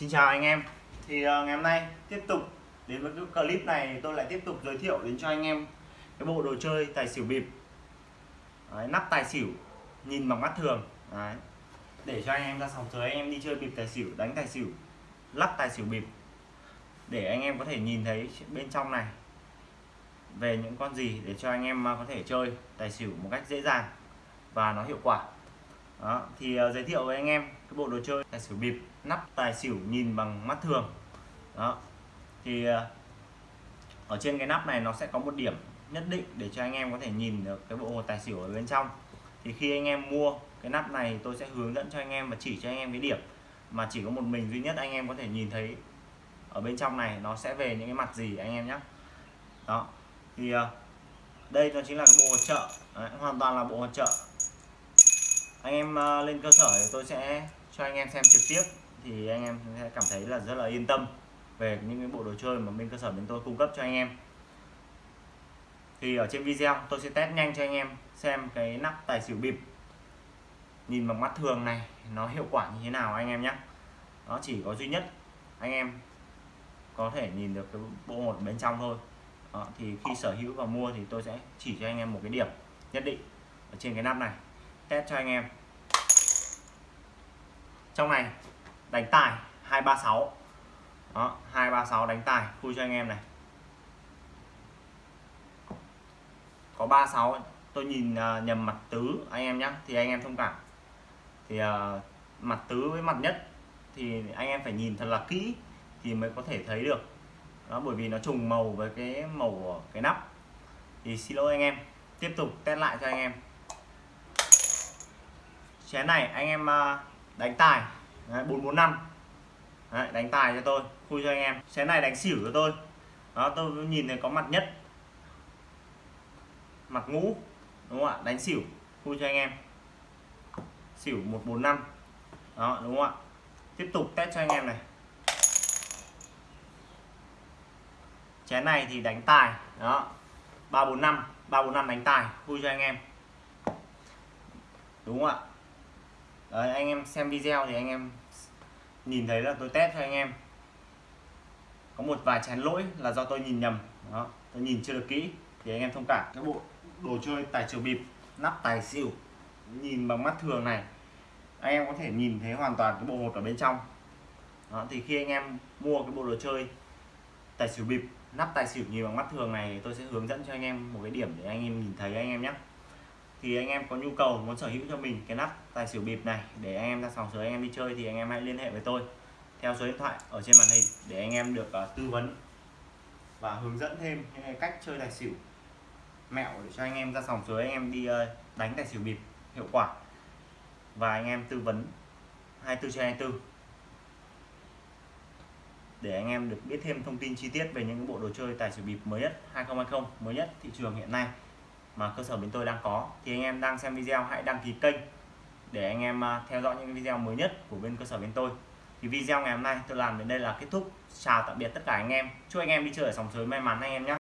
Xin chào anh em. Thì uh, ngày hôm nay tiếp tục đến với cái clip này tôi lại tiếp tục giới thiệu đến cho anh em cái bộ đồ chơi tài xỉu bịp. Đấy, nắp tài xỉu nhìn bằng mắt thường. Đấy. để cho anh em ra sòng sới anh em đi chơi bịp tài xỉu đánh tài xỉu lắp tài xỉu bịp. Để anh em có thể nhìn thấy bên trong này về những con gì để cho anh em ờ, có thể chơi tài xỉu một cách dễ dàng và nó hiệu quả đó, thì uh, giới thiệu với anh em cái bộ đồ chơi tài xỉu bịp nắp tài xỉu nhìn bằng mắt thường. Đó thì uh, ở trên cái nắp này nó sẽ có một điểm nhất định để cho anh em có thể nhìn được cái bộ hồ tài xỉu ở bên trong. Thì khi anh em mua cái nắp này tôi sẽ hướng dẫn cho anh em và chỉ cho anh em cái điểm mà chỉ có một mình duy nhất anh em có thể nhìn thấy ở bên trong này nó sẽ về những cái mặt gì anh em nhé đó thì uh, đây nó chính là cái bộ hỗ trợ. Đấy, hoàn toàn là bộ hỗ trợ anh em ờ, lên cơ sở thì tôi sẽ cho anh em xem trực tiếp. Thì anh em sẽ cảm thấy là rất là yên tâm về những cái bộ đồ chơi mà bên cơ sở bên tôi cung cấp cho anh em. Thì ở trên video tôi sẽ test nhanh cho anh em xem cái nắp tài xỉu bịp. Nhìn bằng mắt thường này nó hiệu quả như thế nào anh em nhé nó chỉ có duy nhất anh em có thể nhìn được cái bộ một bên trong thôi. Đó, thì khi sở hữu và mua thì tôi sẽ chỉ cho anh em một cái điểm nhất định ở trên cái nắp này test cho anh em. Trong này đánh tài 236 đó 236 đánh tài khui cho anh em này. Có 36 tôi nhìn uh, nhầm mặt tứ anh em nhé thì anh em thông cảm. Thì uh, mặt tứ với mặt nhất thì anh em phải nhìn thật là kỹ thì mới có thể thấy được. Đó bởi vì nó trùng màu với cái màu của cái nắp. Thì xin lỗi anh em tiếp tục test lại cho anh em chén này anh em ờ, đánh tài. Đấy, 445 Đấy, đánh tài cho tôi khui cho anh em. Chén này đánh xỉu cho tôi. Đó tôi nhìn thấy có mặt nhất. Mặt ngũ đúng không ạ? Đánh xỉu khui cho anh em. Xỉu 145 đó đúng không ạ? Tiếp tục test cho anh em này. Chén này thì đánh tài. Đó 345 345 đánh tài vui cho anh em. Đúng không ạ? Đấy, anh em xem video thì anh em nhìn thấy là tôi test cho anh em. Có một vài chén lỗi là do tôi nhìn nhầm. Đó tôi nhìn chưa được kỹ thì anh em thông cảm. Cái bộ đồ chơi tài xỉu bịp nắp tài xỉu nhìn bằng mắt thường này. Anh em có thể nhìn thấy hoàn toàn cái bộ hột ở bên trong. Đó, thì khi anh em mua cái bộ đồ chơi tài xỉu bịp nắp tài xỉu nhìn bằng mắt thường này tôi sẽ hướng dẫn cho anh em một cái điểm để anh em nhìn thấy anh em nhé thì anh em có nhu cầu muốn sở hữu cho mình cái nắp tài xỉu bịp này để anh em ra sòng sới anh em đi chơi thì anh em hãy liên hệ với tôi. Theo số điện thoại ở trên màn hình để anh em được uh, tư vấn và hướng dẫn thêm những cái cách chơi tài xỉu mẹo để cho anh em ra sòng sới anh em đi uh, đánh tài xỉu bịp hiệu quả. Và anh em tư vấn 24 trên 24 để anh em được biết thêm thông tin chi tiết về những bộ đồ chơi tài xỉu bịp mới nhất 2020 mới nhất thị trường hiện nay mà cơ sở bên tôi đang có. Thì anh em đang xem video, hãy đăng ký kênh để anh em à, theo dõi những video mới nhất của bên cơ sở bên tôi. Thì video ngày hôm nay tôi làm đến đây là kết thúc. Chào tạm biệt tất cả anh em. Chúc anh em đi chơi ở sòng sới may mắn anh em nhé.